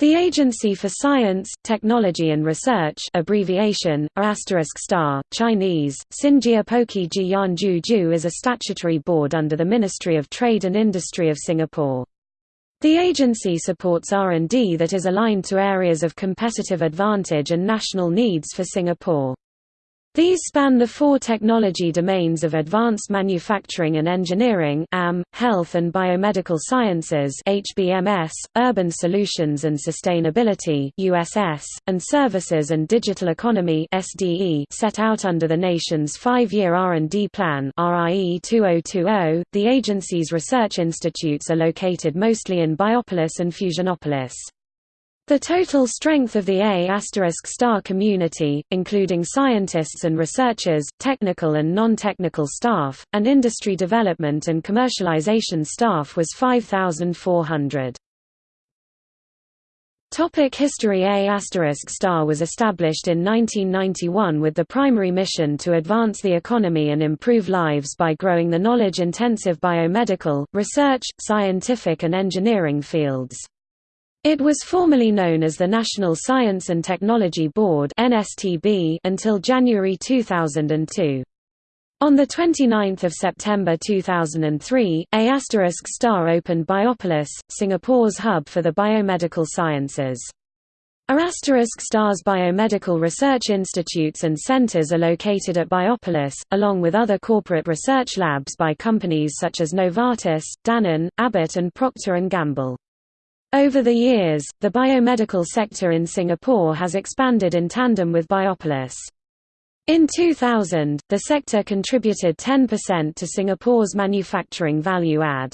The Agency for Science, Technology and Research abbreviation, star, Chinese, Xinjiapoki Jiyanju is a statutory board under the Ministry of Trade and Industry of Singapore. The agency supports R&D that is aligned to areas of competitive advantage and national needs for Singapore. These span the four technology domains of advanced manufacturing and engineering AM, health and biomedical sciences HBMS, urban solutions and sustainability USS, and services and digital economy SDE set out under the nation's five-year R&D plan RIE 2020. .The agency's research institutes are located mostly in Biopolis and Fusionopolis. The total strength of the A** star community, including scientists and researchers, technical and non-technical staff, and industry development and commercialization staff was 5,400. Topic History A** star was established in 1991 with the primary mission to advance the economy and improve lives by growing the knowledge-intensive biomedical, research, scientific and engineering fields. It was formerly known as the National Science and Technology Board until January 2002. On 29 September 2003, A** star opened Biopolis, Singapore's hub for the biomedical sciences. A** star's biomedical research institutes and centres are located at Biopolis, along with other corporate research labs by companies such as Novartis, Danone, Abbott and Procter & Gamble. Over the years, the biomedical sector in Singapore has expanded in tandem with Biopolis. In 2000, the sector contributed 10% to Singapore's manufacturing value add.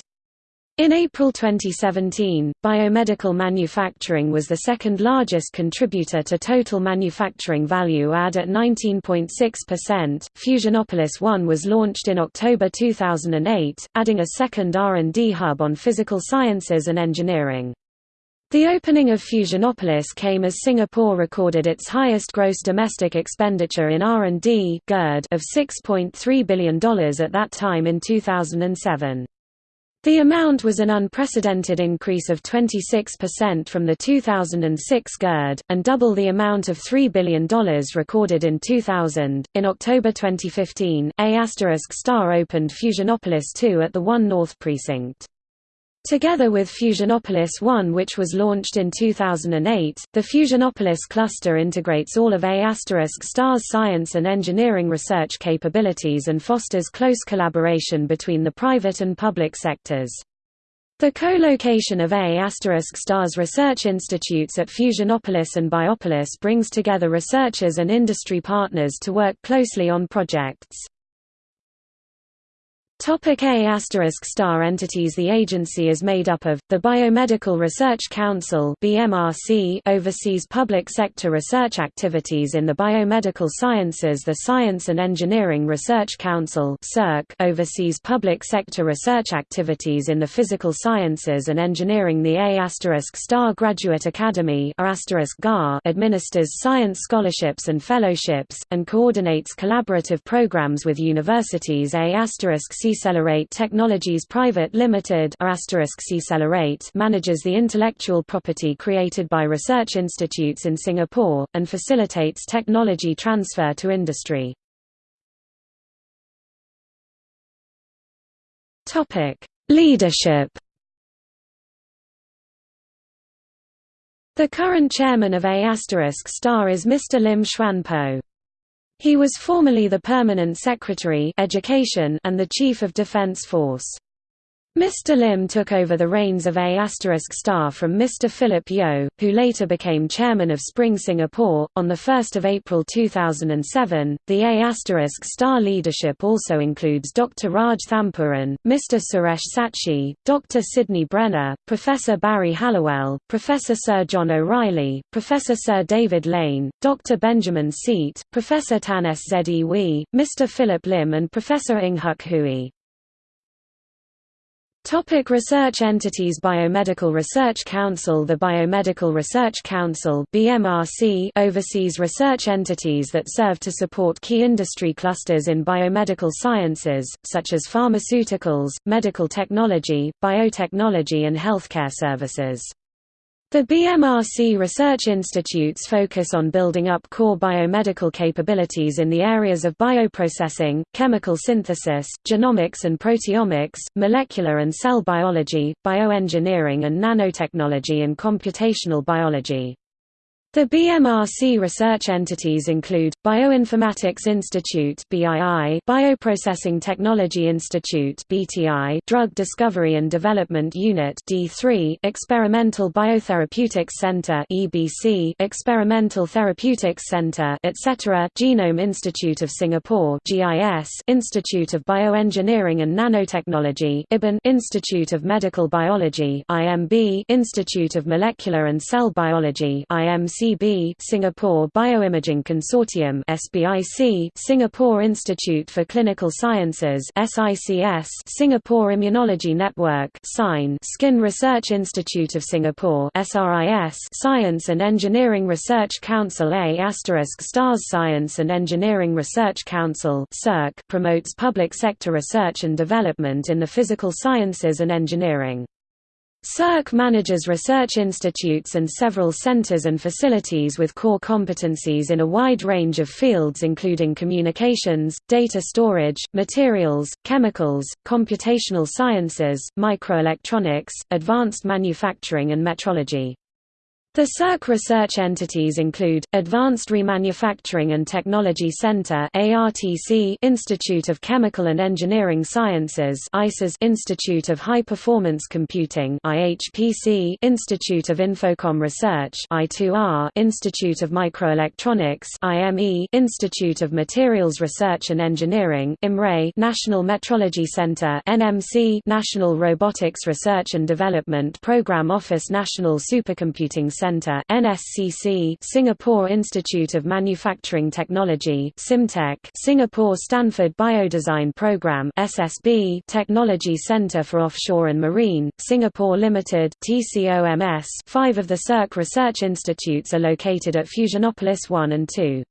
In April 2017, biomedical manufacturing was the second largest contributor to total manufacturing value add at 19.6%. Fusionopolis 1 was launched in October 2008, adding a second R&D hub on physical sciences and engineering. The opening of Fusionopolis came as Singapore recorded its highest gross domestic expenditure in R&D of $6.3 billion at that time in 2007. The amount was an unprecedented increase of 26% from the 2006 GERD, and double the amount of $3 billion recorded in 2000. In October 2015, A** star opened Fusionopolis 2 at the 1 North Precinct. Together with Fusionopolis 1 which was launched in 2008, the Fusionopolis cluster integrates all of A** star's science and engineering research capabilities and fosters close collaboration between the private and public sectors. The co-location of A** star's research institutes at Fusionopolis and Biopolis brings together researchers and industry partners to work closely on projects. Topic A asterisk star entities. The agency is made up of, the Biomedical Research Council BMRC oversees public sector research activities in the biomedical sciences. The Science and Engineering Research Council SERC oversees public sector research activities in the physical sciences and engineering. The A asterisk star Graduate Academy administers science scholarships and fellowships, and coordinates collaborative programs with universities. A Ccelerate Technologies Private Limited manages the intellectual property created by research institutes in Singapore, and facilitates technology transfer to industry. Leadership The current chairman of A** star is Mr. Lim Chuan Poh. He was formerly the Permanent Secretary Education and the Chief of Defence Force. Mr. Lim took over the reins of A** star from Mr. Philip Yeo, who later became chairman of Spring Singapore. On 1 April 2007, the A** star leadership also includes Dr. Raj Thampuran, Mr. Suresh Satchi, Dr. Sidney Brenner, Professor Barry Halliwell, Professor Sir John O'Reilly, Professor Sir David Lane, Dr. Benjamin Seet, Professor Tan Sze Wee, Mr. Philip Lim and Professor Ng Huck Hui. Topic research entities Biomedical Research Council The Biomedical Research Council BMRC oversees research entities that serve to support key industry clusters in biomedical sciences, such as pharmaceuticals, medical technology, biotechnology and healthcare services. The BMRC Research Institutes focus on building up core biomedical capabilities in the areas of bioprocessing, chemical synthesis, genomics and proteomics, molecular and cell biology, bioengineering and nanotechnology and computational biology. The BMRC research entities include, Bioinformatics Institute Bioprocessing Technology Institute Drug Discovery and Development Unit Experimental Biotherapeutics Center Experimental Therapeutics Center etc. Genome Institute of Singapore Institute of Bioengineering and Nanotechnology Institute of Medical Biology Institute of Molecular and Cell Biology IMC SBIC Singapore Bioimaging Consortium SBIC Singapore Institute for Clinical Sciences SICS Singapore Immunology Network SINE Skin Research Institute of Singapore SRIS Science and Engineering Research Council A STARS Science and Engineering Research Council promotes public sector research and development in the physical sciences and engineering. SERC manages research institutes and several centers and facilities with core competencies in a wide range of fields including communications, data storage, materials, chemicals, computational sciences, microelectronics, advanced manufacturing and metrology. The SERC research entities include, Advanced Remanufacturing and Technology Center Institute of Chemical and Engineering Sciences Institute of High Performance Computing Institute of Infocom Research Institute of Microelectronics Institute of Materials Research and Engineering National Metrology Center National Robotics Research and Development Program Office National Supercomputing Center Center NSCC Singapore Institute of Manufacturing Technology SIMTech Singapore Stanford Biodesign Program SSB Technology Center for Offshore and Marine Singapore Limited TCOMS 5 of the SERC research institutes are located at Fusionopolis 1 and 2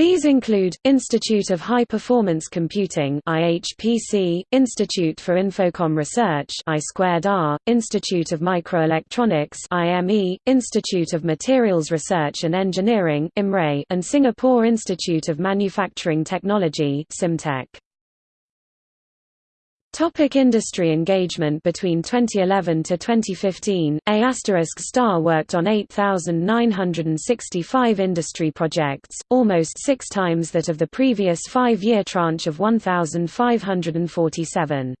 these include, Institute of High Performance Computing IHPC, Institute for Infocom Research I2R, Institute of Microelectronics IME, Institute of Materials Research and Engineering IMRE, and Singapore Institute of Manufacturing Technology SIMTech. Topic industry engagement Between 2011 to 2015, A** STAR worked on 8,965 industry projects, almost six times that of the previous five-year tranche of 1,547.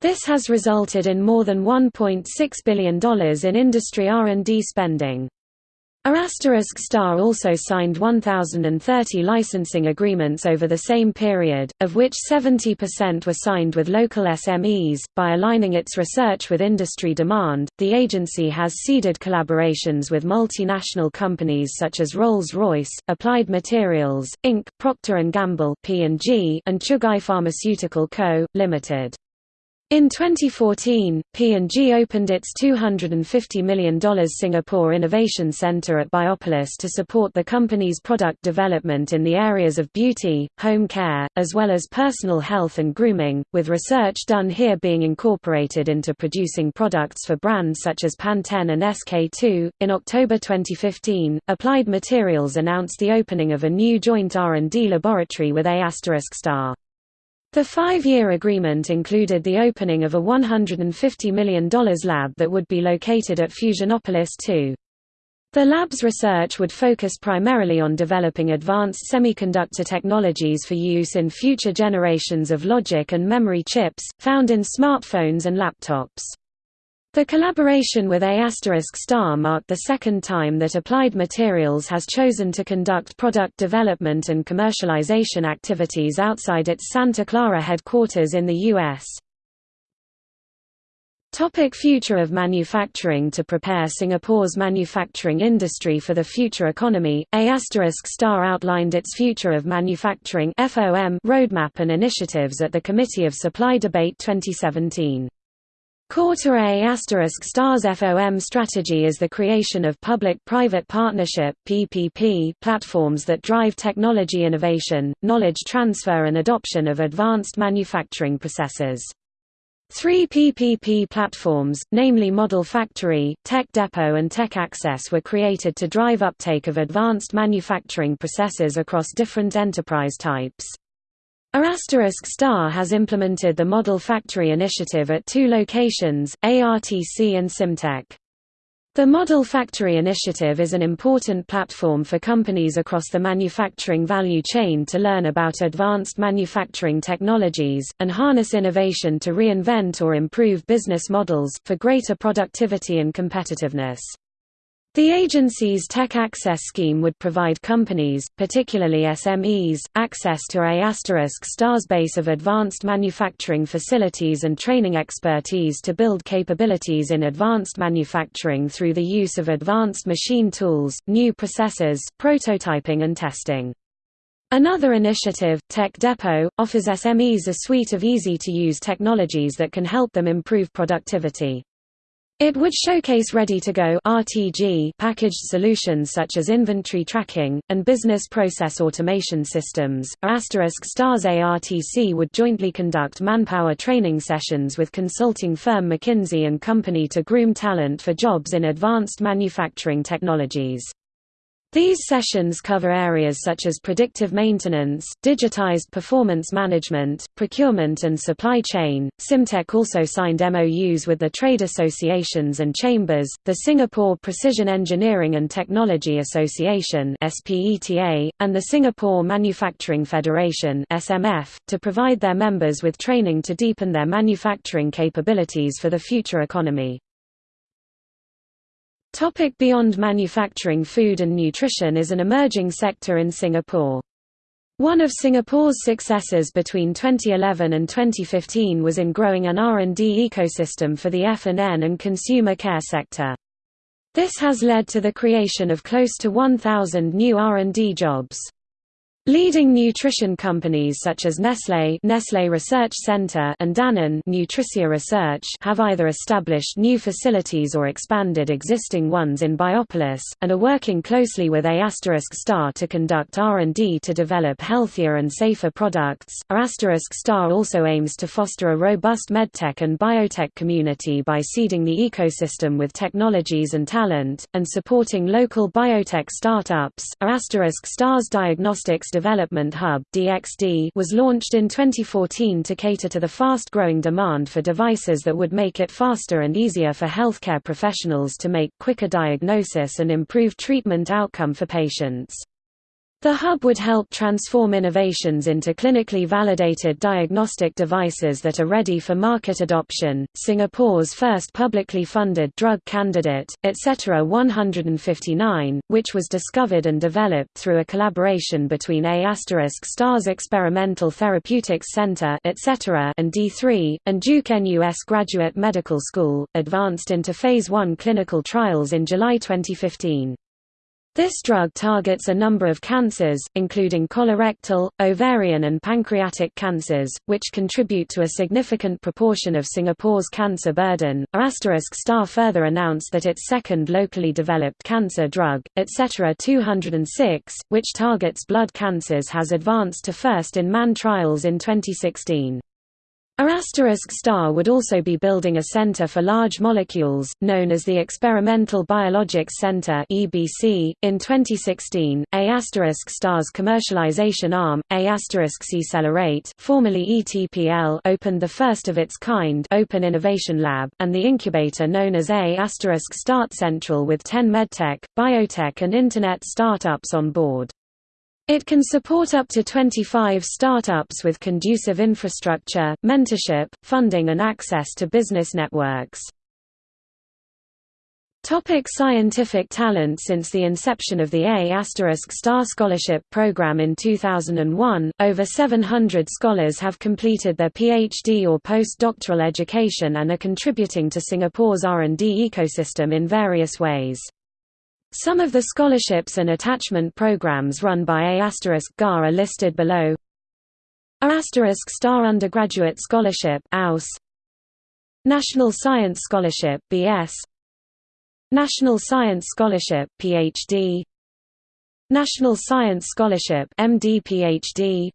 This has resulted in more than $1.6 billion in industry R&D spending. A** Star also signed 1,030 licensing agreements over the same period, of which 70% were signed with local SMEs. By aligning its research with industry demand, the agency has seeded collaborations with multinational companies such as Rolls-Royce, Applied Materials, Inc., Procter & Gamble P&G, and Chugai Pharmaceutical Co., Limited. In 2014, P&G opened its $250 million Singapore Innovation Center at Biopolis to support the company's product development in the areas of beauty, home care, as well as personal health and grooming, with research done here being incorporated into producing products for brands such as Pantene and SK2. In October 2015, Applied Materials announced the opening of a new joint R&D laboratory with A** star. The five-year agreement included the opening of a $150 million lab that would be located at Fusionopolis 2. The lab's research would focus primarily on developing advanced semiconductor technologies for use in future generations of logic and memory chips, found in smartphones and laptops. The collaboration with A** Star marked the second time that Applied Materials has chosen to conduct product development and commercialization activities outside its Santa Clara headquarters in the U.S. Topic future of manufacturing To prepare Singapore's manufacturing industry for the future economy, A** Star outlined its Future of Manufacturing roadmap and initiatives at the Committee of Supply Debate 2017. Quarter A** Stars FOM strategy is the creation of public-private partnership (PPP) platforms that drive technology innovation, knowledge transfer and adoption of advanced manufacturing processes. Three PPP platforms, namely Model Factory, Tech Depot and Tech Access were created to drive uptake of advanced manufacturing processes across different enterprise types. Arasterisk Star has implemented the Model Factory initiative at two locations, ARTC and Simtech. The Model Factory initiative is an important platform for companies across the manufacturing value chain to learn about advanced manufacturing technologies, and harness innovation to reinvent or improve business models, for greater productivity and competitiveness. The agency's Tech Access scheme would provide companies, particularly SMEs, access to a STAR's base of advanced manufacturing facilities and training expertise to build capabilities in advanced manufacturing through the use of advanced machine tools, new processes, prototyping and testing. Another initiative, Tech Depot, offers SMEs a suite of easy-to-use technologies that can help them improve productivity. It would showcase ready-to-go (RTG) packaged solutions such as inventory tracking and business process automation systems. Asterisk Stars ARTC would jointly conduct manpower training sessions with consulting firm McKinsey and Company to groom talent for jobs in advanced manufacturing technologies. These sessions cover areas such as predictive maintenance, digitized performance management, procurement and supply chain. Simtech also signed MOUs with the trade associations and chambers, the Singapore Precision Engineering and Technology Association (SPETA) and the Singapore Manufacturing Federation (SMF) to provide their members with training to deepen their manufacturing capabilities for the future economy. Topic beyond manufacturing Food and nutrition is an emerging sector in Singapore. One of Singapore's successes between 2011 and 2015 was in growing an R&D ecosystem for the F&N and consumer care sector. This has led to the creation of close to 1,000 new R&D jobs. Leading nutrition companies such as Nestlé, Nestlé Research Center and Danone Nutricia Research have either established new facilities or expanded existing ones in Biopolis, and are working closely with A** Star to conduct R&D to develop healthier and safer products. A** Star also aims to foster a robust medtech and biotech community by seeding the ecosystem with technologies and talent, and supporting local biotech startups. A** Star's diagnostics Development Hub was launched in 2014 to cater to the fast-growing demand for devices that would make it faster and easier for healthcare professionals to make quicker diagnosis and improve treatment outcome for patients. The hub would help transform innovations into clinically validated diagnostic devices that are ready for market adoption. Singapore's first publicly funded drug candidate, etc. 159, which was discovered and developed through a collaboration between A** Stars Experimental Therapeutics Center etc. and D3, and Duke NUS Graduate Medical School, advanced into Phase 1 clinical trials in July 2015. This drug targets a number of cancers, including colorectal, ovarian and pancreatic cancers, which contribute to a significant proportion of Singapore's cancer burden. Asterisk Star further announced that its second locally developed cancer drug, etc. 206, which targets blood cancers has advanced to first-in-man trials in 2016. A** Star would also be building a center for large molecules, known as the Experimental Biologics Center (EBC). In 2016, A** Star's commercialization arm, A** Celerate, formerly ETPL, opened the first of its kind Open Innovation Lab, and the incubator known as A** Start Central with 10 medtech, biotech and internet startups on board. It can support up to 25 startups with conducive infrastructure, mentorship, funding and access to business networks. Topic scientific talent Since the inception of the A** Star Scholarship Program in 2001, over 700 scholars have completed their PhD or postdoctoral education and are contributing to Singapore's R&D ecosystem in various ways. Some of the scholarships and attachment programs run by A** GAR are listed below. A** Star Undergraduate Scholarship AUS National Science Scholarship BS National Science Scholarship PhD National Science Scholarship MD PhD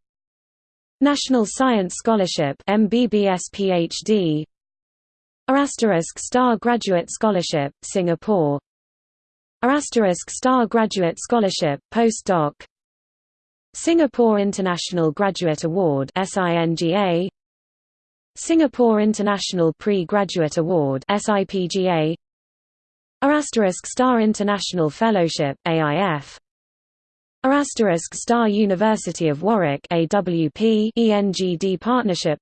National Science Scholarship MBBS PhD Asterisk Star Graduate Scholarship, Singapore Asterisk Star Graduate Scholarship, Postdoc. Singapore International Graduate Award SINGA Singapore International Pre-Graduate Award SIPGA Asterisk Star International Fellowship AIF Asterisk Star University of Warwick AWP ENGD Partnership.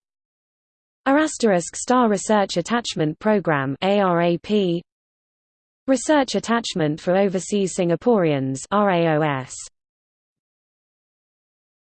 Asterisk Star Research Attachment Program ARAP Research Attachment for Overseas Singaporeans RAOS